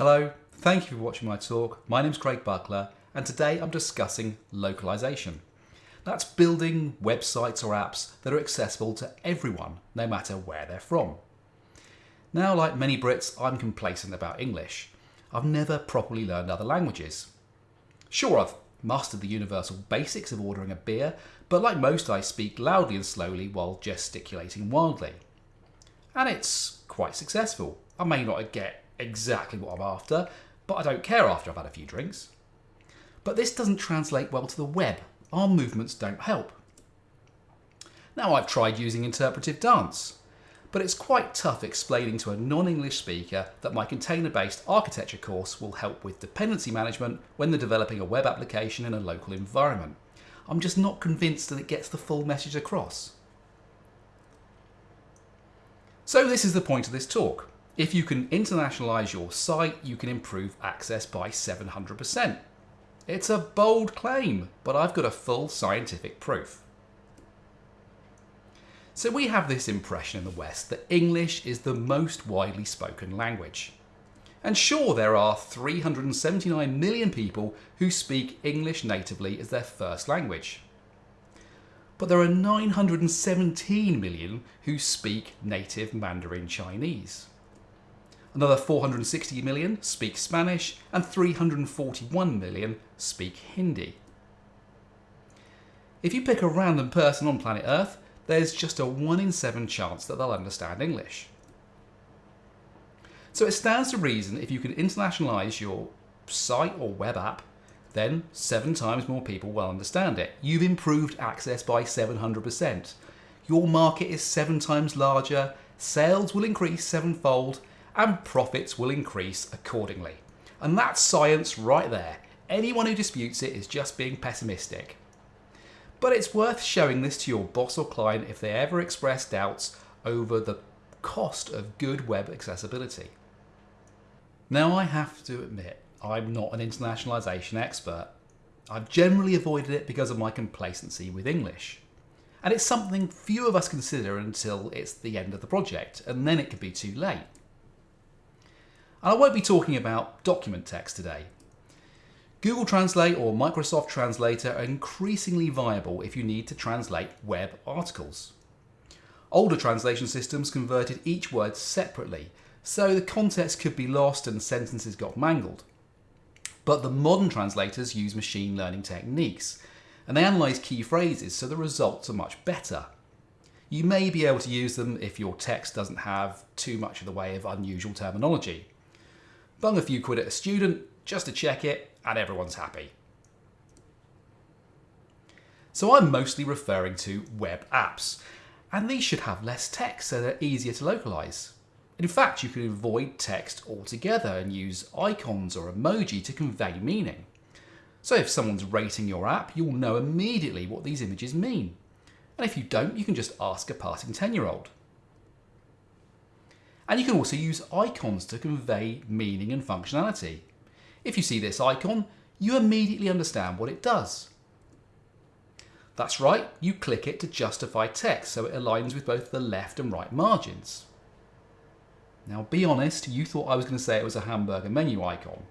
Hello, thank you for watching my talk. My name's Craig Buckler and today I'm discussing localization. That's building websites or apps that are accessible to everyone, no matter where they're from. Now, like many Brits, I'm complacent about English. I've never properly learned other languages. Sure, I've mastered the universal basics of ordering a beer, but like most, I speak loudly and slowly while gesticulating wildly. And it's quite successful. I may not get exactly what I'm after, but I don't care after I've had a few drinks. But this doesn't translate well to the web. Our movements don't help. Now I've tried using interpretive dance, but it's quite tough explaining to a non-English speaker that my container-based architecture course will help with dependency management when they're developing a web application in a local environment. I'm just not convinced that it gets the full message across. So this is the point of this talk. If you can internationalize your site, you can improve access by 700%. It's a bold claim, but I've got a full scientific proof. So we have this impression in the West that English is the most widely spoken language. And sure, there are 379 million people who speak English natively as their first language. But there are 917 million who speak native Mandarin Chinese. Another 460 million speak Spanish and 341 million speak Hindi. If you pick a random person on planet Earth, there's just a 1 in 7 chance that they'll understand English. So it stands to reason if you can internationalise your site or web app, then 7 times more people will understand it. You've improved access by 700%. Your market is 7 times larger, sales will increase sevenfold, and profits will increase accordingly. And that's science right there. Anyone who disputes it is just being pessimistic. But it's worth showing this to your boss or client if they ever express doubts over the cost of good web accessibility. Now I have to admit, I'm not an internationalisation expert. I've generally avoided it because of my complacency with English. And it's something few of us consider until it's the end of the project, and then it can be too late. And I won't be talking about document text today. Google Translate or Microsoft Translator are increasingly viable if you need to translate web articles. Older translation systems converted each word separately, so the context could be lost and sentences got mangled. But the modern translators use machine learning techniques, and they analyse key phrases so the results are much better. You may be able to use them if your text doesn't have too much of the way of unusual terminology. Bung a few quid at a student just to check it and everyone's happy. So I'm mostly referring to web apps and these should have less text so they're easier to localize. In fact, you could avoid text altogether and use icons or emoji to convey meaning. So if someone's rating your app, you'll know immediately what these images mean. And if you don't, you can just ask a passing 10 year old. And you can also use icons to convey meaning and functionality. If you see this icon, you immediately understand what it does. That's right, you click it to justify text so it aligns with both the left and right margins. Now be honest, you thought I was going to say it was a hamburger menu icon.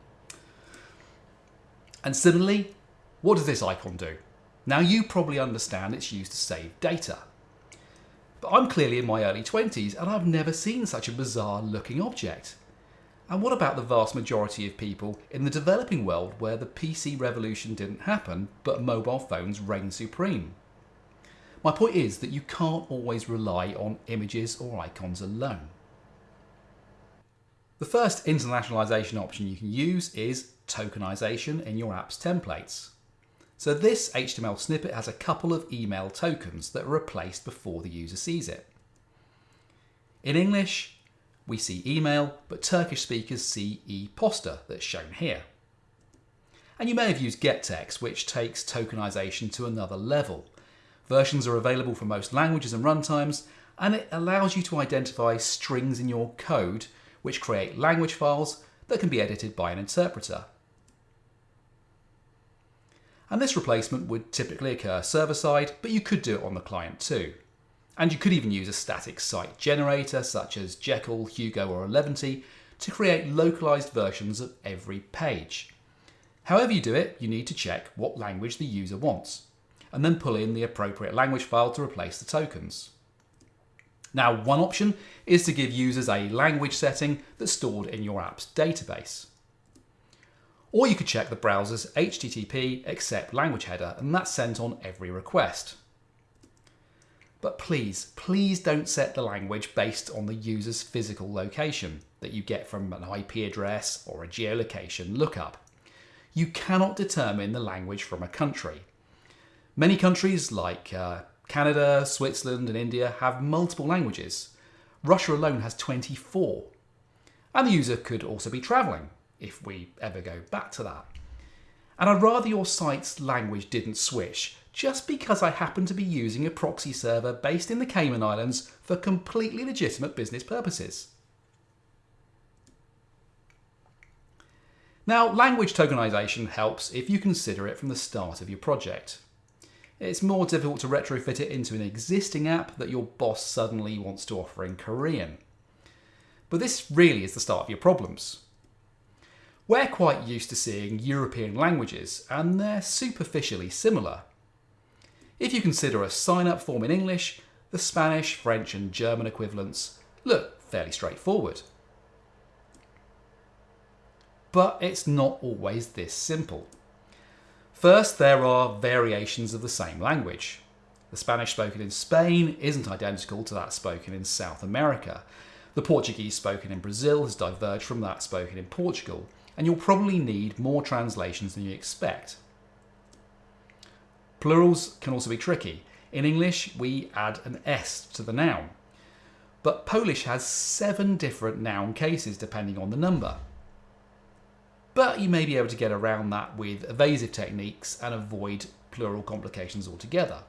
And similarly, what does this icon do? Now you probably understand it's used to save data. But I'm clearly in my early 20s and I've never seen such a bizarre looking object. And what about the vast majority of people in the developing world where the PC revolution didn't happen but mobile phones reign supreme? My point is that you can't always rely on images or icons alone. The first internationalization option you can use is tokenization in your app's templates. So this HTML snippet has a couple of email tokens that are replaced before the user sees it. In English, we see email, but Turkish speakers see e-posta that's shown here. And you may have used gettext, which takes tokenization to another level. Versions are available for most languages and runtimes, and it allows you to identify strings in your code which create language files that can be edited by an interpreter and this replacement would typically occur server-side, but you could do it on the client too. And you could even use a static site generator such as Jekyll, Hugo or Eleventy to create localized versions of every page. However you do it, you need to check what language the user wants, and then pull in the appropriate language file to replace the tokens. Now, one option is to give users a language setting that's stored in your app's database. Or you could check the browser's HTTP accept language header, and that's sent on every request. But please, please don't set the language based on the user's physical location that you get from an IP address or a geolocation lookup. You cannot determine the language from a country. Many countries like uh, Canada, Switzerland, and India have multiple languages. Russia alone has 24. And the user could also be travelling, if we ever go back to that. And I'd rather your site's language didn't switch just because I happen to be using a proxy server based in the Cayman Islands for completely legitimate business purposes. Now, language tokenization helps if you consider it from the start of your project. It's more difficult to retrofit it into an existing app that your boss suddenly wants to offer in Korean. But this really is the start of your problems. We're quite used to seeing European languages, and they're superficially similar. If you consider a sign-up form in English, the Spanish, French and German equivalents look fairly straightforward. But it's not always this simple. First, there are variations of the same language. The Spanish spoken in Spain isn't identical to that spoken in South America. The Portuguese spoken in Brazil has diverged from that spoken in Portugal, and you'll probably need more translations than you expect. Plurals can also be tricky. In English, we add an S to the noun. But Polish has seven different noun cases depending on the number. But you may be able to get around that with evasive techniques and avoid plural complications altogether.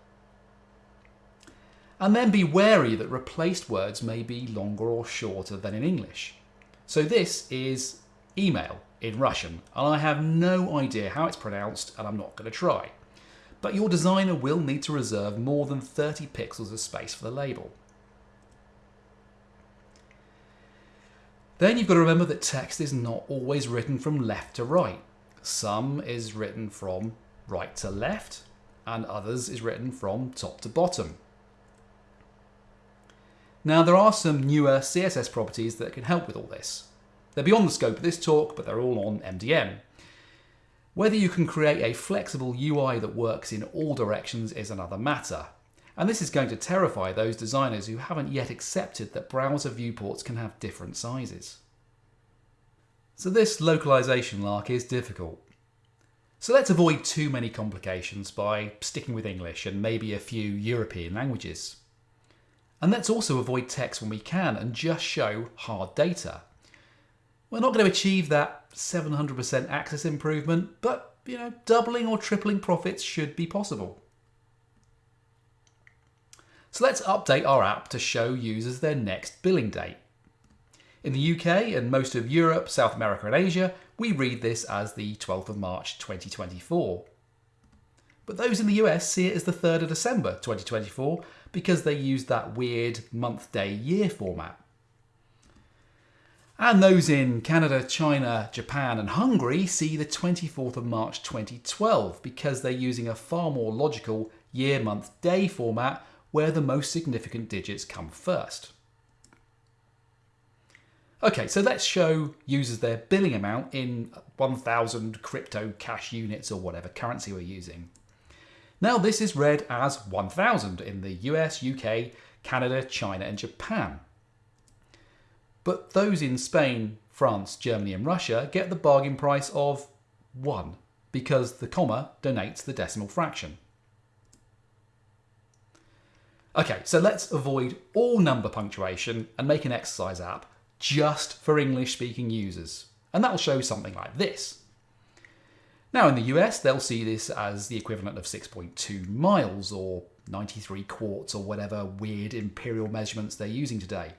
And then be wary that replaced words may be longer or shorter than in English. So this is email in Russian, and I have no idea how it's pronounced and I'm not going to try but your designer will need to reserve more than 30 pixels of space for the label. Then you've got to remember that text is not always written from left to right. Some is written from right to left, and others is written from top to bottom. Now there are some newer CSS properties that can help with all this. They're beyond the scope of this talk, but they're all on MDN. Whether you can create a flexible UI that works in all directions is another matter. And this is going to terrify those designers who haven't yet accepted that browser viewports can have different sizes. So this localization lark is difficult. So let's avoid too many complications by sticking with English and maybe a few European languages. And let's also avoid text when we can and just show hard data. We're not going to achieve that 700% access improvement, but you know, doubling or tripling profits should be possible. So let's update our app to show users their next billing date. In the UK and most of Europe, South America and Asia, we read this as the 12th of March 2024. But those in the US see it as the 3rd of December 2024 because they use that weird month, day, year format. And those in Canada, China, Japan, and Hungary see the 24th of March 2012 because they're using a far more logical year, month, day format where the most significant digits come first. Okay, so let's show users their billing amount in 1000 crypto cash units or whatever currency we're using. Now this is read as 1000 in the US, UK, Canada, China and Japan. But those in Spain, France, Germany and Russia get the bargain price of 1 because the comma donates the decimal fraction. Okay, so let's avoid all number punctuation and make an exercise app just for English speaking users. And that'll show something like this. Now in the US, they'll see this as the equivalent of 6.2 miles or 93 quarts or whatever weird imperial measurements they're using today.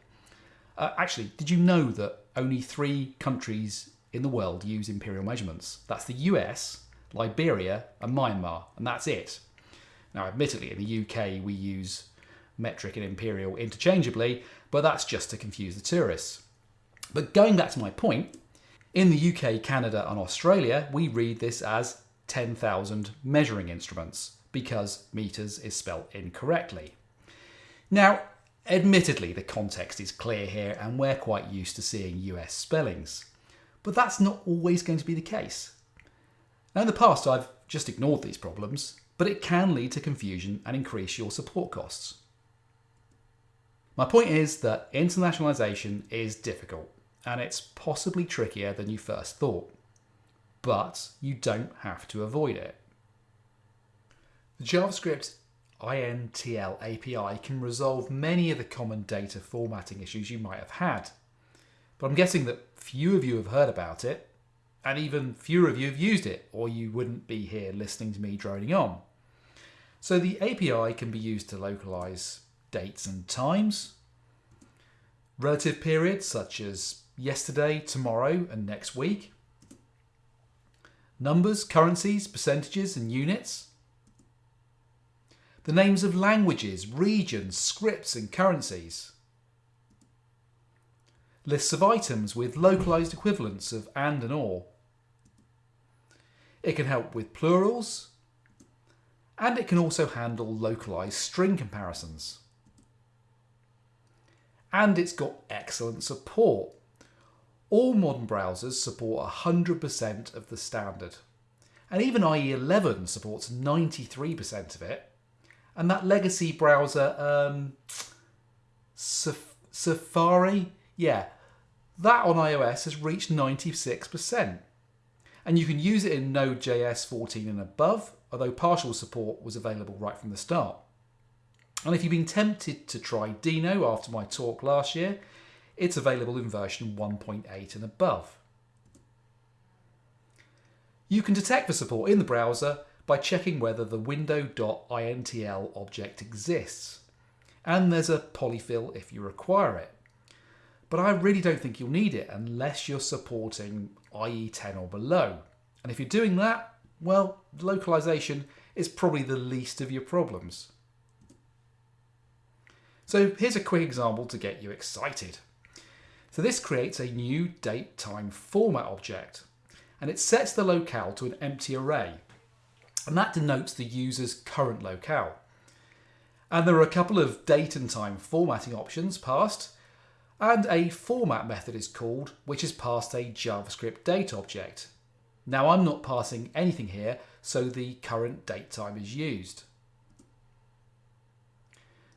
Uh, actually, did you know that only three countries in the world use imperial measurements? That's the US, Liberia, and Myanmar, and that's it. Now, admittedly, in the UK, we use metric and imperial interchangeably, but that's just to confuse the tourists. But going back to my point, in the UK, Canada, and Australia, we read this as 10,000 measuring instruments because meters is spelt incorrectly. Now, admittedly, the context is clear here and we're quite used to seeing US spellings, but that's not always going to be the case. Now, in the past, I've just ignored these problems, but it can lead to confusion and increase your support costs. My point is that internationalization is difficult and it's possibly trickier than you first thought, but you don't have to avoid it. The JavaScript INTL API can resolve many of the common data formatting issues you might have had, but I'm guessing that few of you have heard about it, and even fewer of you have used it, or you wouldn't be here listening to me droning on. So the API can be used to localize dates and times, relative periods such as yesterday, tomorrow, and next week, numbers, currencies, percentages, and units, the names of languages, regions, scripts, and currencies, lists of items with localized equivalents of and and or. It can help with plurals, and it can also handle localized string comparisons. And it's got excellent support. All modern browsers support 100% of the standard. And even IE 11 supports 93% of it. And that legacy browser, um, Safari, yeah, that on iOS has reached 96%. And you can use it in Node.js 14 and above, although partial support was available right from the start. And if you've been tempted to try Deno after my talk last year, it's available in version 1.8 and above. You can detect the support in the browser by checking whether the window.intl object exists. And there's a polyfill if you require it. But I really don't think you'll need it unless you're supporting IE 10 or below. And if you're doing that, well, localization is probably the least of your problems. So here's a quick example to get you excited. So this creates a new date time format object and it sets the locale to an empty array and that denotes the user's current locale. And there are a couple of date and time formatting options passed and a format method is called which is passed a JavaScript date object. Now I'm not passing anything here so the current date time is used.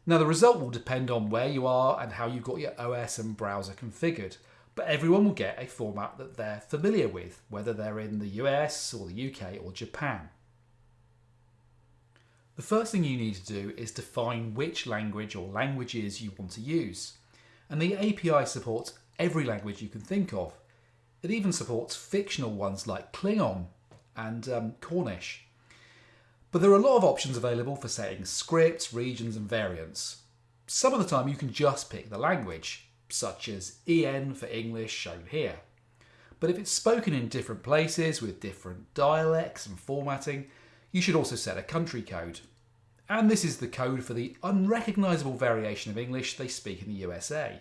Now the result will depend on where you are and how you've got your OS and browser configured, but everyone will get a format that they're familiar with, whether they're in the US or the UK or Japan. The first thing you need to do is define which language or languages you want to use. And the API supports every language you can think of. It even supports fictional ones like Klingon and um, Cornish. But there are a lot of options available for setting scripts, regions and variants. Some of the time you can just pick the language, such as EN for English shown here. But if it's spoken in different places with different dialects and formatting, you should also set a country code. And this is the code for the unrecognisable variation of English they speak in the USA.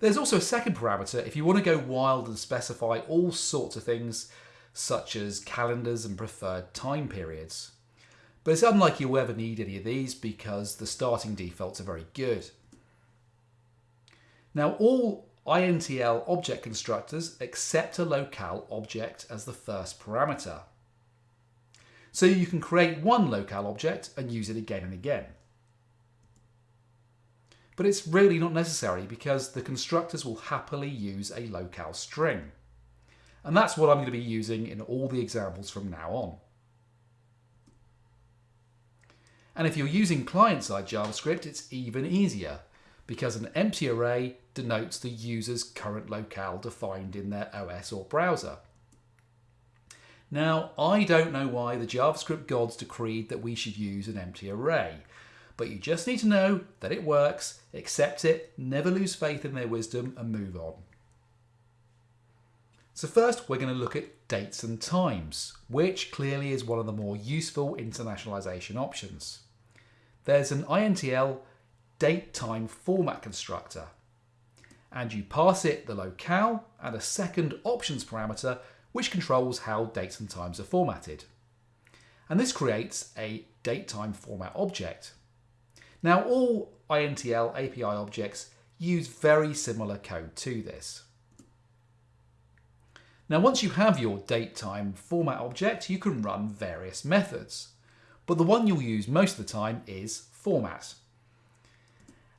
There's also a second parameter if you want to go wild and specify all sorts of things such as calendars and preferred time periods. But it's unlikely you'll ever need any of these because the starting defaults are very good. Now all INTL object constructors accept a locale object as the first parameter. So you can create one locale object and use it again and again. But it's really not necessary because the constructors will happily use a locale string. And that's what I'm going to be using in all the examples from now on. And if you're using client-side JavaScript, it's even easier because an empty array denotes the user's current locale defined in their OS or browser. Now, I don't know why the JavaScript gods decreed that we should use an empty array, but you just need to know that it works, accept it, never lose faith in their wisdom, and move on. So first we're going to look at dates and times, which clearly is one of the more useful internationalization options. There's an INTL date time format constructor, and you pass it the locale and a second options parameter which controls how dates and times are formatted. And this creates a datetime format object. Now all INTL API objects use very similar code to this. Now once you have your datetime format object, you can run various methods. But the one you'll use most of the time is format.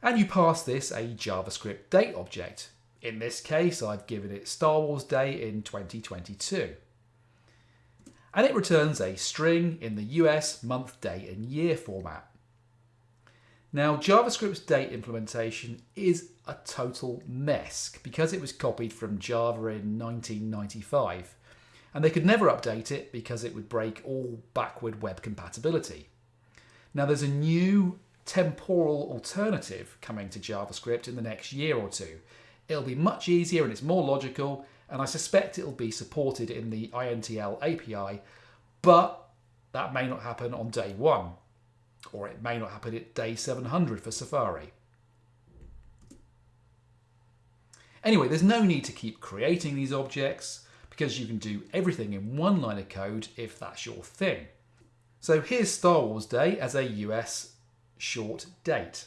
And you pass this a JavaScript date object. In this case, I've given it Star Wars Day in 2022. And it returns a string in the US month, day and year format. Now, JavaScript's date implementation is a total mess because it was copied from Java in 1995 and they could never update it because it would break all backward web compatibility. Now there's a new temporal alternative coming to JavaScript in the next year or two. It'll be much easier and it's more logical and I suspect it'll be supported in the INTL API, but that may not happen on day one or it may not happen at day 700 for Safari. Anyway, there's no need to keep creating these objects because you can do everything in one line of code if that's your thing. So here's Star Wars Day as a US short date.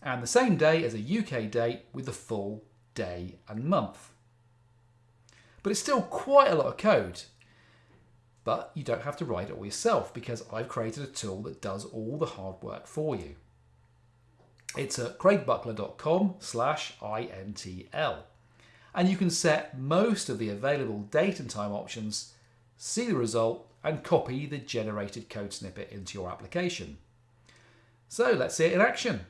And the same day as a UK date with the full day and month. But it's still quite a lot of code. But you don't have to write it all yourself because I've created a tool that does all the hard work for you. It's at craigbuckler.com slash INTL. And you can set most of the available date and time options, see the result, and copy the generated code snippet into your application. So let's see it in action.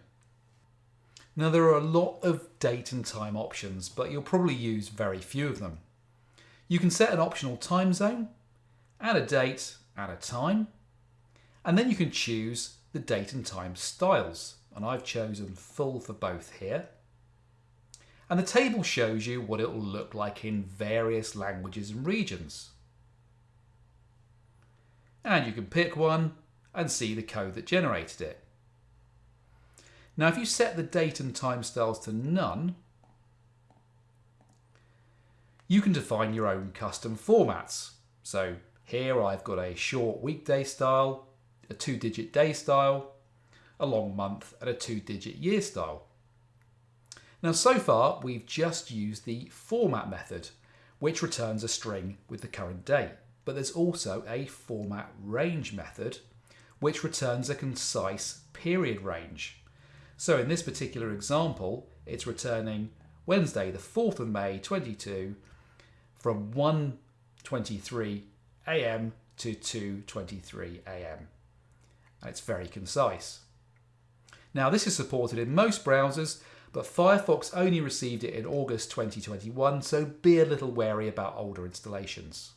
Now there are a lot of date and time options, but you'll probably use very few of them. You can set an optional time zone, add a date, add a time, and then you can choose the date and time styles. And I've chosen full for both here. And the table shows you what it will look like in various languages and regions. And you can pick one and see the code that generated it. Now if you set the date and time styles to none, you can define your own custom formats. So here I've got a short weekday style, a two digit day style, a long month and a two digit year style. Now so far we've just used the format method which returns a string with the current date but there's also a format range method which returns a concise period range. So in this particular example it's returning Wednesday the 4th of May 22 from 1.23 am to 2.23 am and it's very concise. Now this is supported in most browsers but Firefox only received it in August 2021, so be a little wary about older installations.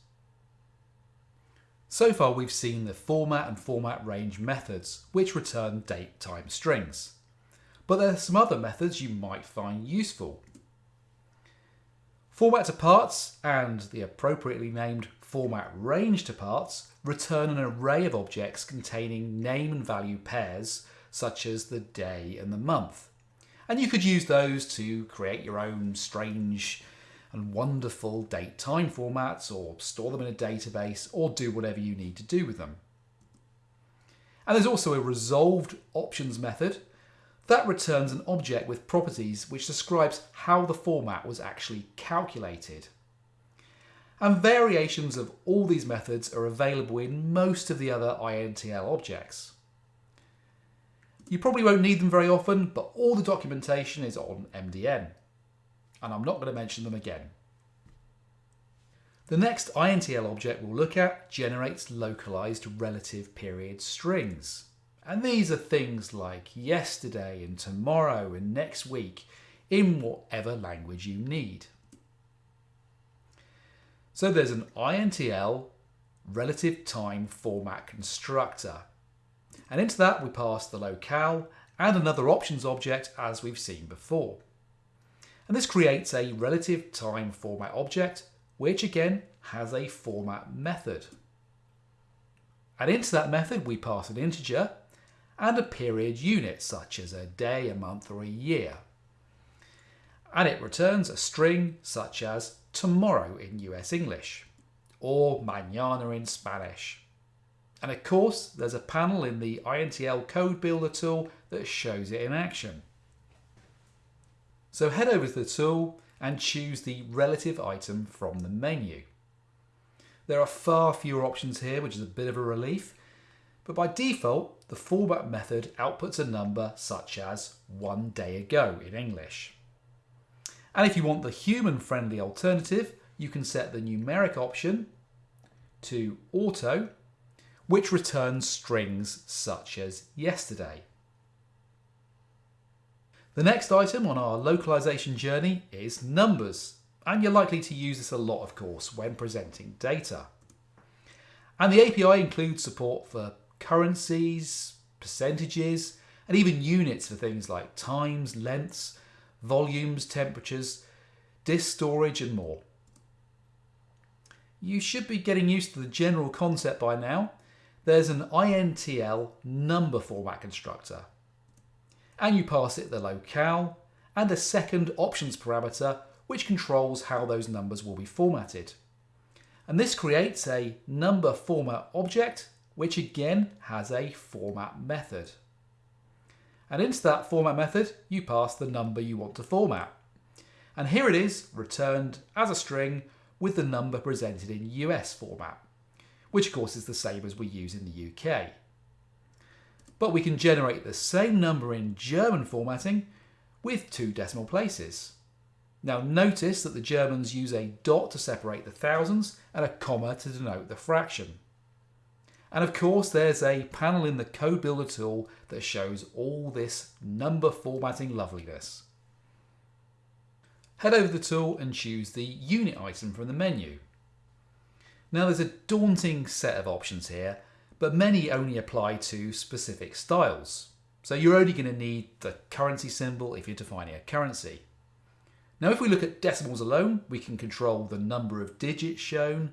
So far we've seen the format and format range methods, which return date time strings. But there are some other methods you might find useful. Format to parts and the appropriately named format range to parts return an array of objects containing name and value pairs, such as the day and the month. And you could use those to create your own strange and wonderful date time formats or store them in a database or do whatever you need to do with them. And there's also a resolved options method that returns an object with properties which describes how the format was actually calculated. And variations of all these methods are available in most of the other INTL objects. You probably won't need them very often, but all the documentation is on MDN. And I'm not going to mention them again. The next INTL object we'll look at generates localized relative period strings. And these are things like yesterday and tomorrow and next week in whatever language you need. So there's an INTL relative time format constructor and into that we pass the locale and another options object as we've seen before. And this creates a relative time format object, which again has a format method. And into that method we pass an integer and a period unit, such as a day, a month or a year. and it returns a string such as tomorrow in US English or mañana in Spanish. And of course, there's a panel in the INTL Code Builder tool that shows it in action. So head over to the tool and choose the relative item from the menu. There are far fewer options here, which is a bit of a relief, but by default, the fallback method outputs a number such as one day ago in English. And if you want the human-friendly alternative, you can set the numeric option to auto, which returns strings such as yesterday. The next item on our localization journey is numbers, and you're likely to use this a lot, of course, when presenting data. And the API includes support for currencies, percentages, and even units for things like times, lengths, volumes, temperatures, disk storage, and more. You should be getting used to the general concept by now. There's an INTL number format constructor, and you pass it the locale and a second options parameter which controls how those numbers will be formatted. And this creates a number format object which again has a format method. And into that format method, you pass the number you want to format. And here it is, returned as a string with the number presented in US format, which of course is the same as we use in the UK. But we can generate the same number in German formatting with two decimal places. Now notice that the Germans use a dot to separate the thousands and a comma to denote the fraction. And of course, there's a panel in the Code Builder tool that shows all this number formatting loveliness. Head over the tool and choose the unit item from the menu. Now there's a daunting set of options here, but many only apply to specific styles. So you're only going to need the currency symbol if you're defining a currency. Now if we look at decimals alone, we can control the number of digits shown,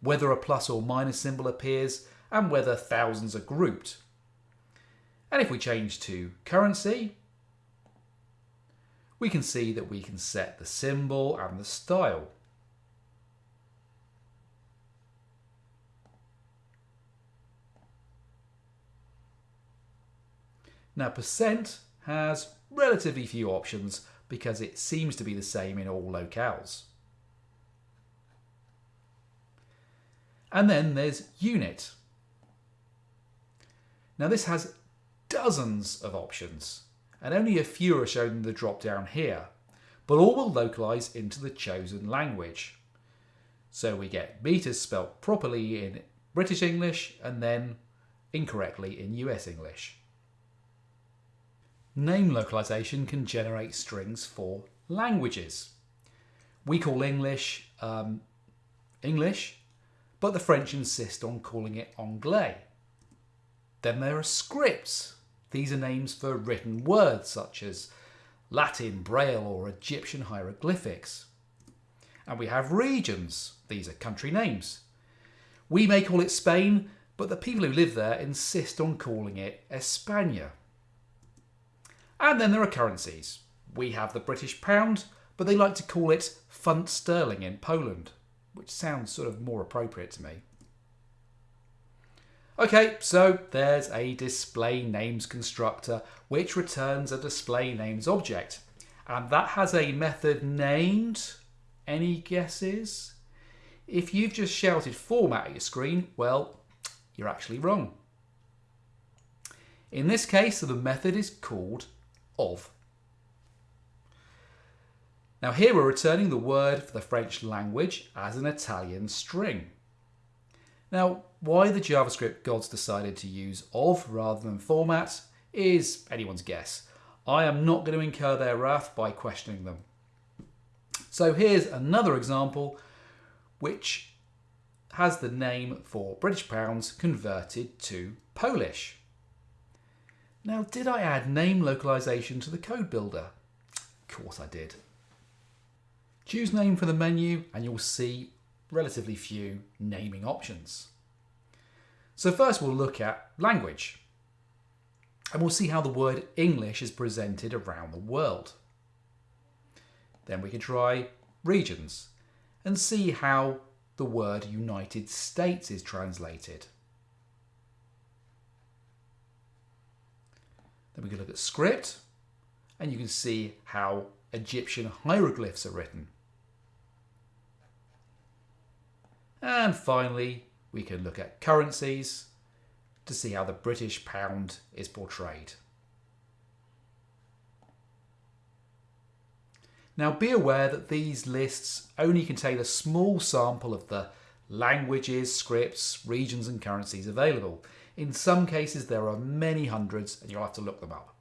whether a plus or minus symbol appears, and whether thousands are grouped. And if we change to currency, we can see that we can set the symbol and the style. Now percent has relatively few options because it seems to be the same in all locales. And then there's unit. Now this has dozens of options and only a few are shown in the drop down here, but all will localize into the chosen language. So we get meters spelt properly in British English and then incorrectly in US English. Name localization can generate strings for languages. We call English um, English, but the French insist on calling it Anglais. Then there are scripts. These are names for written words such as Latin, Braille or Egyptian hieroglyphics. And we have regions. These are country names. We may call it Spain, but the people who live there insist on calling it España. And then there are currencies. We have the British pound, but they like to call it funt sterling in Poland, which sounds sort of more appropriate to me. Okay, so there's a display names constructor which returns a display names object. And that has a method named, any guesses? If you've just shouted format at your screen, well, you're actually wrong. In this case, the method is called of. Now here we're returning the word for the French language as an Italian string. Now, why the JavaScript gods decided to use of rather than format is anyone's guess. I am not going to incur their wrath by questioning them. So here's another example which has the name for British pounds converted to Polish. Now, did I add name localization to the code builder? Of course I did. Choose name for the menu and you'll see relatively few naming options. So first we'll look at language and we'll see how the word English is presented around the world. Then we can try regions and see how the word United States is translated. Then we can look at script and you can see how Egyptian hieroglyphs are written. And finally, we can look at currencies to see how the British pound is portrayed. Now be aware that these lists only contain a small sample of the languages, scripts, regions and currencies available. In some cases there are many hundreds and you'll have to look them up.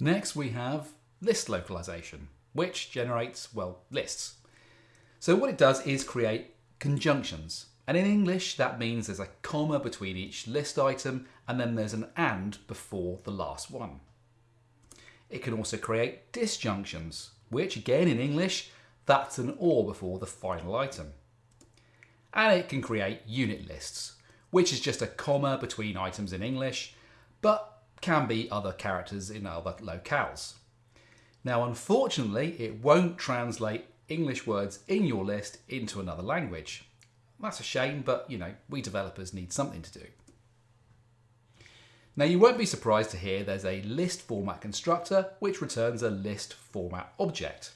Next we have list localization, which generates, well, lists. So what it does is create conjunctions. And in English, that means there's a comma between each list item and then there's an and before the last one. It can also create disjunctions, which again in English, that's an or before the final item. And it can create unit lists, which is just a comma between items in English, but can be other characters in other locales. Now, unfortunately, it won't translate English words in your list into another language. That's a shame, but you know, we developers need something to do. Now you won't be surprised to hear there's a list format constructor which returns a list format object.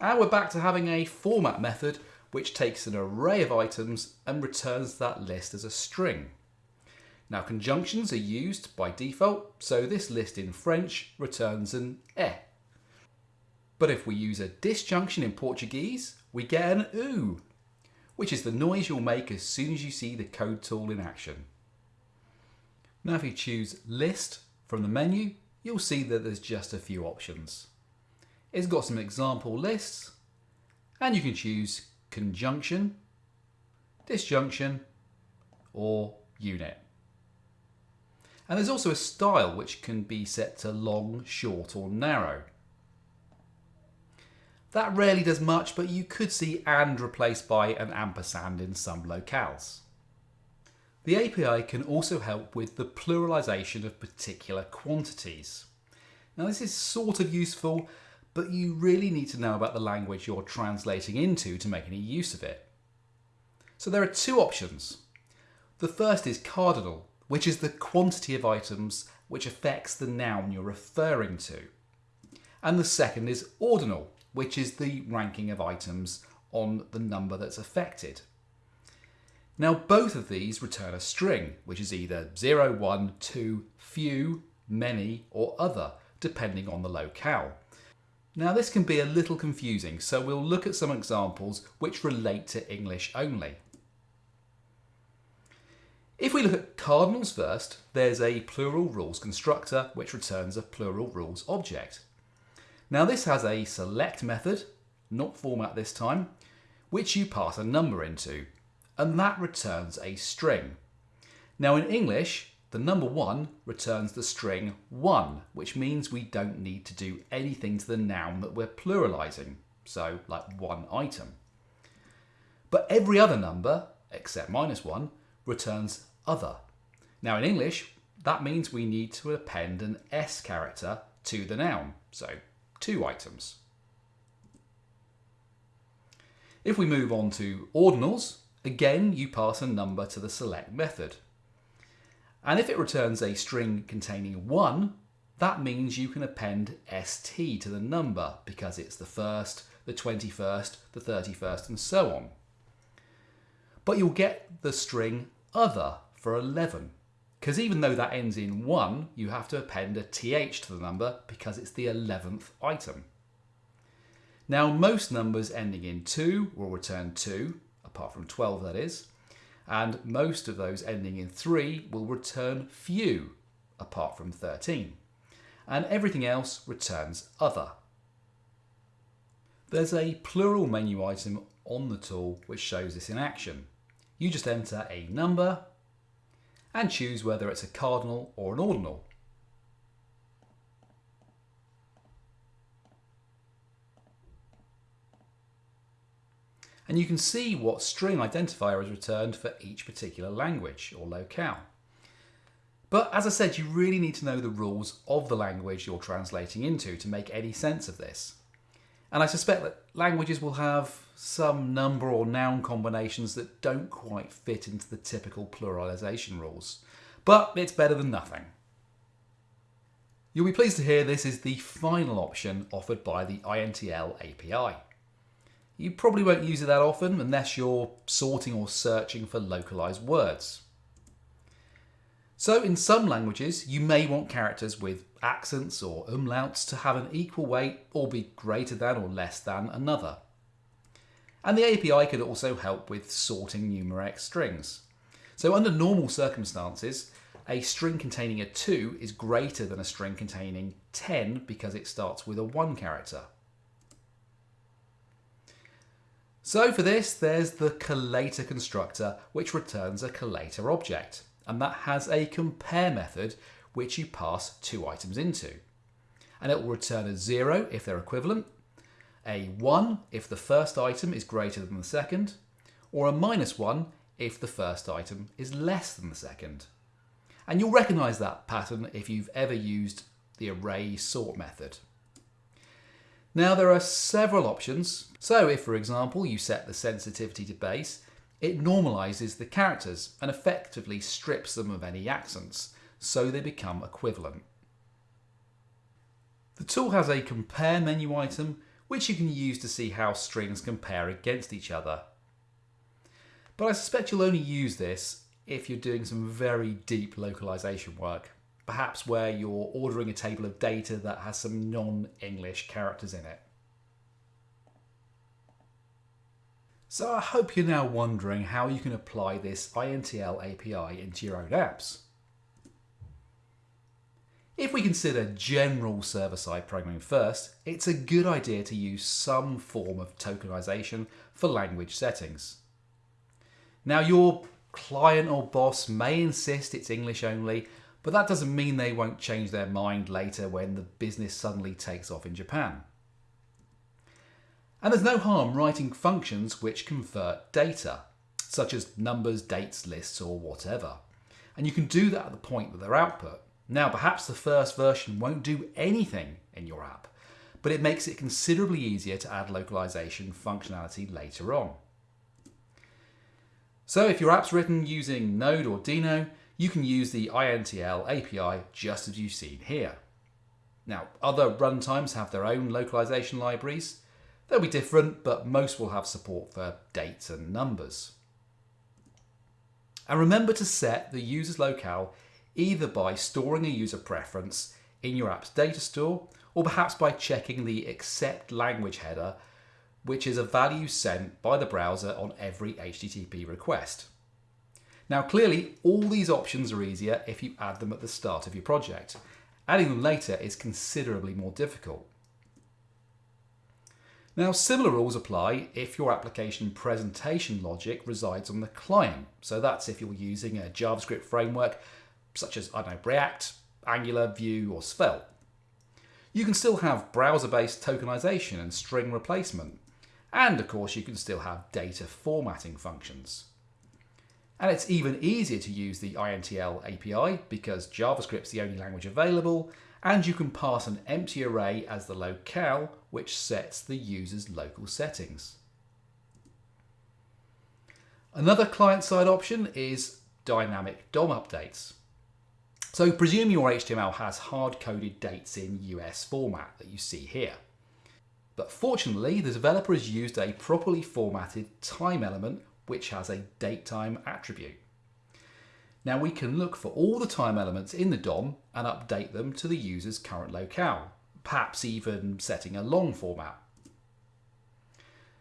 And we're back to having a format method which takes an array of items and returns that list as a string. Now conjunctions are used by default, so this list in French returns an e. But if we use a disjunction in Portuguese, we get an oo, which is the noise you'll make as soon as you see the code tool in action. Now if you choose List from the menu, you'll see that there's just a few options. It's got some example lists, and you can choose Conjunction, Disjunction, or Unit. And there's also a style which can be set to long, short or narrow. That rarely does much, but you could see AND replaced by an ampersand in some locales. The API can also help with the pluralization of particular quantities. Now this is sort of useful, but you really need to know about the language you're translating into to make any use of it. So there are two options. The first is cardinal, which is the quantity of items which affects the noun you're referring to. And the second is ordinal, which is the ranking of items on the number that's affected. Now both of these return a string, which is either 0, 1, 2, few, many, or other, depending on the locale. Now this can be a little confusing, so we'll look at some examples which relate to English only. If we look at cardinals first, there's a plural rules constructor which returns a plural rules object. Now this has a select method, not format this time, which you pass a number into and that returns a string. Now in English, the number one returns the string one, which means we don't need to do anything to the noun that we're pluralizing, so like one item. But every other number, except minus one, returns other. Now in English, that means we need to append an S character to the noun, so two items. If we move on to ordinals, Again, you pass a number to the select method. And if it returns a string containing 1, that means you can append st to the number because it's the first, the 21st, the 31st and so on. But you'll get the string other for 11 because even though that ends in 1, you have to append a th to the number because it's the 11th item. Now most numbers ending in 2 will return 2 apart from 12 that is, and most of those ending in 3 will return few, apart from 13, and everything else returns other. There's a plural menu item on the tool which shows this in action. You just enter a number and choose whether it's a cardinal or an ordinal. and you can see what string identifier is returned for each particular language or locale. But as I said, you really need to know the rules of the language you're translating into to make any sense of this. And I suspect that languages will have some number or noun combinations that don't quite fit into the typical pluralization rules. But it's better than nothing. You'll be pleased to hear this is the final option offered by the INTL API. You probably won't use it that often unless you're sorting or searching for localized words. So in some languages, you may want characters with accents or umlauts to have an equal weight or be greater than or less than another. And the API could also help with sorting numeric strings. So under normal circumstances, a string containing a 2 is greater than a string containing 10 because it starts with a 1 character. So for this, there's the collator constructor, which returns a collator object. And that has a compare method, which you pass two items into. And it will return a 0 if they're equivalent, a 1 if the first item is greater than the second, or a minus 1 if the first item is less than the second. And you'll recognise that pattern if you've ever used the array sort method. Now there are several options. So if, for example, you set the sensitivity to base, it normalises the characters and effectively strips them of any accents, so they become equivalent. The tool has a compare menu item, which you can use to see how strings compare against each other. But I suspect you'll only use this if you're doing some very deep localization work, perhaps where you're ordering a table of data that has some non-English characters in it. So I hope you're now wondering how you can apply this INTL API into your own apps. If we consider general server-side programming first, it's a good idea to use some form of tokenization for language settings. Now your client or boss may insist it's English only, but that doesn't mean they won't change their mind later when the business suddenly takes off in Japan. And there's no harm writing functions which convert data, such as numbers, dates, lists, or whatever. And you can do that at the point that they're output. Now, perhaps the first version won't do anything in your app, but it makes it considerably easier to add localization functionality later on. So if your app's written using Node or Deno, you can use the INTL API just as you've seen here. Now, other runtimes have their own localization libraries. They'll be different, but most will have support for dates and numbers. And remember to set the user's locale either by storing a user preference in your app's data store, or perhaps by checking the accept language header which is a value sent by the browser on every HTTP request. Now clearly all these options are easier if you add them at the start of your project. Adding them later is considerably more difficult. Now similar rules apply if your application presentation logic resides on the client. So that's if you're using a JavaScript framework such as, I don't know, React, Angular, Vue or Svelte. You can still have browser-based tokenization and string replacement. And of course, you can still have data formatting functions. And it's even easier to use the INTL API because JavaScript's the only language available, and you can pass an empty array as the locale, which sets the user's local settings. Another client-side option is dynamic DOM updates. So presume your HTML has hard-coded dates in US format that you see here. But fortunately, the developer has used a properly formatted time element which has a datetime attribute. Now we can look for all the time elements in the DOM and update them to the user's current locale, perhaps even setting a long format.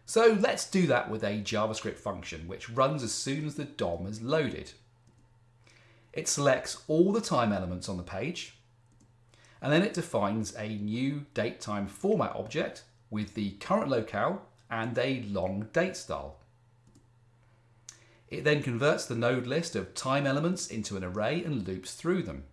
So let's do that with a JavaScript function which runs as soon as the DOM is loaded. It selects all the time elements on the page and then it defines a new date time format object with the current locale and a long date style. It then converts the node list of time elements into an array and loops through them.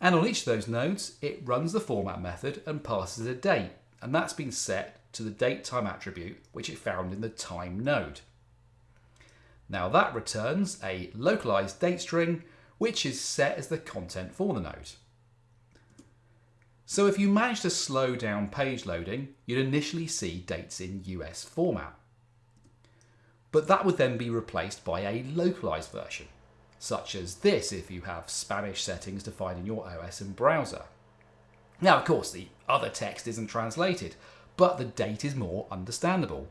And on each of those nodes, it runs the format method and passes a date, and that's been set to the date time attribute which it found in the time node. Now that returns a localized date string which is set as the content for the node. So if you manage to slow down page loading, you'd initially see dates in US format. But that would then be replaced by a localized version, such as this if you have Spanish settings defined in your OS and browser. Now, of course, the other text isn't translated, but the date is more understandable.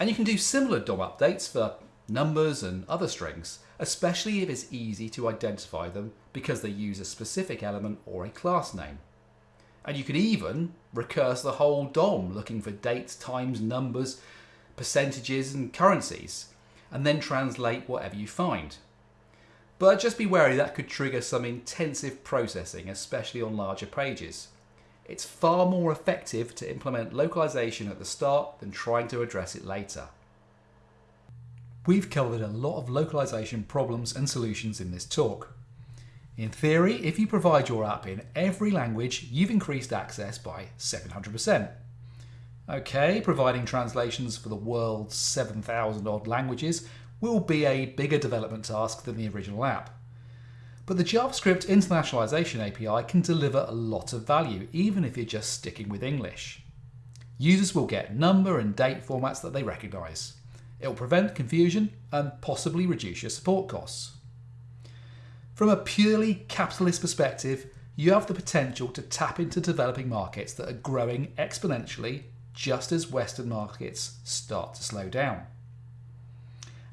And you can do similar DOM updates for numbers and other strings, especially if it's easy to identify them because they use a specific element or a class name. And you could even recurse the whole DOM looking for dates, times, numbers, percentages and currencies, and then translate whatever you find. But just be wary that could trigger some intensive processing, especially on larger pages. It's far more effective to implement localization at the start than trying to address it later. We've covered a lot of localization problems and solutions in this talk. In theory, if you provide your app in every language, you've increased access by 700%. Okay, providing translations for the world's 7,000 odd languages will be a bigger development task than the original app. But the JavaScript Internationalization API can deliver a lot of value, even if you're just sticking with English. Users will get number and date formats that they recognize. It will prevent confusion and possibly reduce your support costs. From a purely capitalist perspective, you have the potential to tap into developing markets that are growing exponentially just as Western markets start to slow down.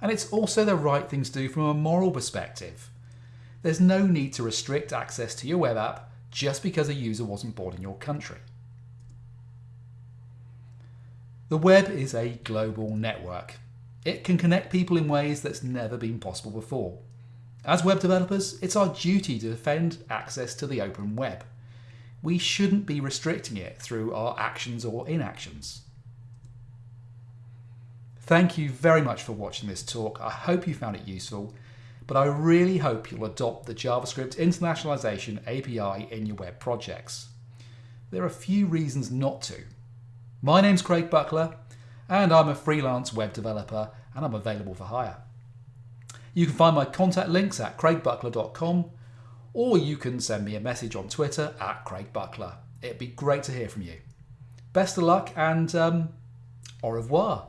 And it's also the right thing to do from a moral perspective. There's no need to restrict access to your web app just because a user wasn't born in your country. The web is a global network it can connect people in ways that's never been possible before. As web developers, it's our duty to defend access to the open web. We shouldn't be restricting it through our actions or inactions. Thank you very much for watching this talk. I hope you found it useful, but I really hope you'll adopt the JavaScript Internationalization API in your web projects. There are a few reasons not to. My name's Craig Buckler, and I'm a freelance web developer and I'm available for hire. You can find my contact links at craigbuckler.com or you can send me a message on Twitter at craigbuckler. It'd be great to hear from you. Best of luck and um, au revoir.